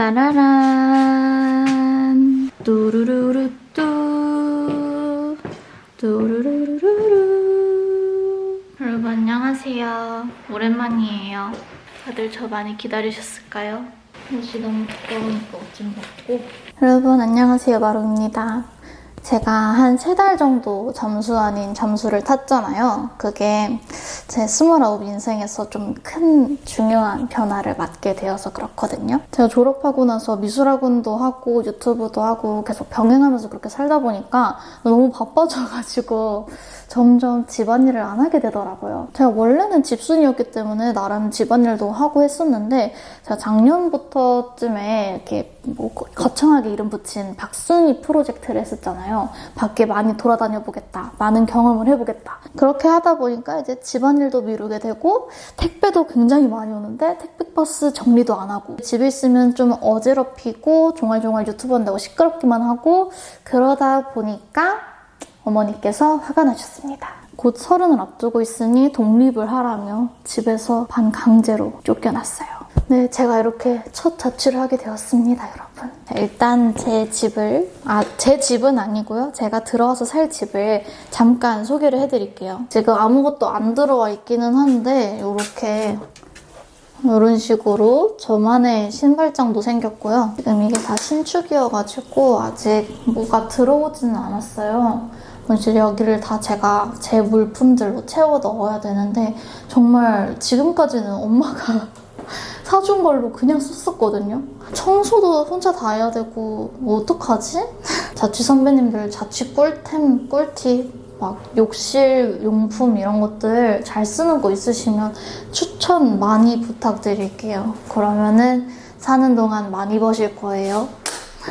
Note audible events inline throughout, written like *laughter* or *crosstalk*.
나라란. 뚜루루루 뚜. 뚜루루루루 여러분 안녕하세요. 오랜만이에요. 다들 저 많이 기다리셨을까요? 옷이 너무 두꺼우니까 옷 좀 벗고? 여러분 안녕하세요. 마루입니다. 제가 한 세 달 정도 잠수 아닌 잠수를 탔잖아요. 그게 제 29 인생에서 좀 큰 중요한 변화를 맞게 되어서 그렇거든요. 제가 졸업하고 나서 미술학원도 하고 유튜브도 하고 계속 병행하면서 그렇게 살다 보니까 너무 바빠져가지고 점점 집안일을 안 하게 되더라고요. 제가 원래는 집순이었기 때문에 나름 집안일도 하고 했었는데 제가 작년부터쯤에 이렇게 뭐 거창하게 이름 붙인 박순이 프로젝트를 했었잖아요. 밖에 많이 돌아다녀 보겠다. 많은 경험을 해보겠다. 그렇게 하다 보니까 이제 집안 일도 미루게 되고 택배도 굉장히 많이 오는데 택배버스 정리도 안 하고 집에 있으면 좀 어지럽히고 종알종알 유튜브 한다고 시끄럽기만 하고 그러다 보니까 어머니께서 화가 나셨습니다. 곧 서른을 앞두고 있으니 독립을 하라며 집에서 반강제로 쫓겨났어요. 네, 제가 이렇게 첫 자취를 하게 되었습니다, 여러분. 일단 제 집을, 아, 제 집은 아니고요. 제가 들어와서 살 집을 잠깐 소개를 해드릴게요. 지금 아무것도 안 들어와 있기는 한데, 이렇게 이런 식으로 저만의 신발장도 생겼고요. 지금 이게 다 신축이어가지고 아직 뭐가 들어오지는 않았어요. 이제 여기를 다 제가 제 물품들로 채워 넣어야 되는데 정말 지금까지는 엄마가 사준 걸로 그냥 썼었거든요. 청소도 혼자 다 해야 되고 뭐 어떡하지? *laughs* 자취 선배님들 자취 꿀템, 꿀팁 막 욕실 용품 이런 것들 잘 쓰는 거 있으시면 추천 많이 부탁드릴게요. 그러면은 사는 동안 많이 버실 거예요.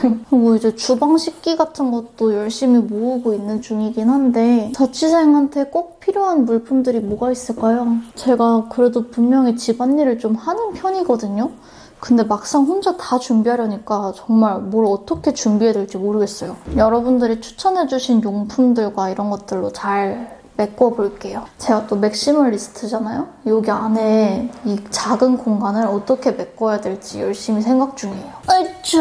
*laughs* 뭐 이제 주방 식기 같은 것도 열심히 모으고 있는 중이긴 한데 자취생한테 꼭 필요한 물품들이 뭐가 있을까요? 제가 그래도 분명히 집안일을 좀 하는 편이거든요. 근데 막상 혼자 다 준비하려니까 정말 뭘 어떻게 준비해야 될지 모르겠어요. 여러분들이 추천해주신 용품들과 이런 것들로 잘 메꿔볼게요. 제가 또 맥시멀리스트잖아요? 여기 안에 이 작은 공간을 어떻게 메꿔야 될지 열심히 생각 중이에요. 아이쭈.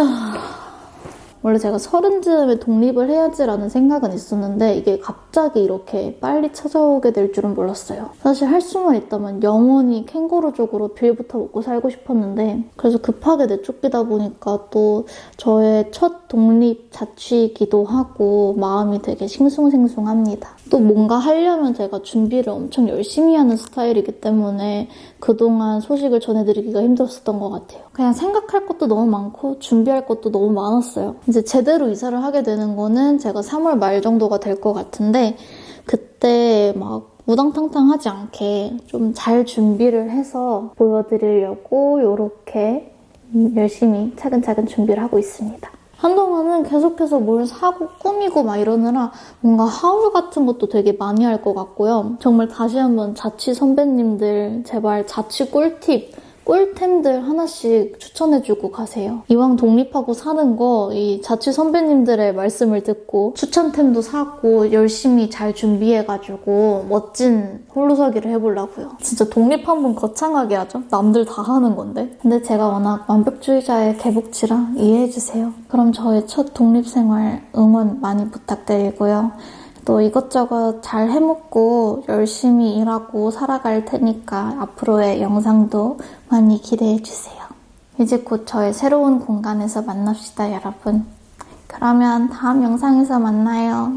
원래 제가 서른쯤에 독립을 해야지라는 생각은 있었는데 이게 갑자기 이렇게 빨리 찾아오게 될 줄은 몰랐어요. 사실 할 수만 있다면 영원히 캥거루족으로 빌부터 먹고 살고 싶었는데 그래서 급하게 내쫓기다 보니까 또 저의 첫 독립 자취이기도 하고 마음이 되게 싱숭생숭합니다. 또 뭔가 하려면 제가 준비를 엄청 열심히 하는 스타일이기 때문에 그동안 소식을 전해드리기가 힘들었던 것 같아요. 그냥 생각할 것도 너무 많고 준비할 것도 너무 많았어요. 이제 제대로 이사를 하게 되는 거는 제가 3월 말 정도가 될 것 같은데 그때 막 우당탕탕하지 않게 좀 잘 준비를 해서 보여드리려고 이렇게 열심히 차근차근 준비를 하고 있습니다. 한동안은 계속해서 뭘 사고 꾸미고 막 이러느라 뭔가 하울 같은 것도 되게 많이 할 것 같고요. 정말 다시 한번 자취 선배님들 제발 자취 꿀팁 꿀템들 하나씩 추천해주고 가세요. 이왕 독립하고 사는 거 이 자취 선배님들의 말씀을 듣고 추천템도 사고 열심히 잘 준비해가지고 멋진 홀로서기를 해보려고요. 진짜 독립 한번 거창하게 하죠. 남들 다 하는 건데. 근데 제가 워낙 완벽주의자의 개복치라 이해해주세요. 그럼 저의 첫 독립생활 응원 많이 부탁드리고요. 또 이것저것 잘 해먹고 열심히 일하고 살아갈 테니까 앞으로의 영상도 많이 기대해주세요. 이제 곧 저의 새로운 공간에서 만납시다, 여러분. 그러면 다음 영상에서 만나요.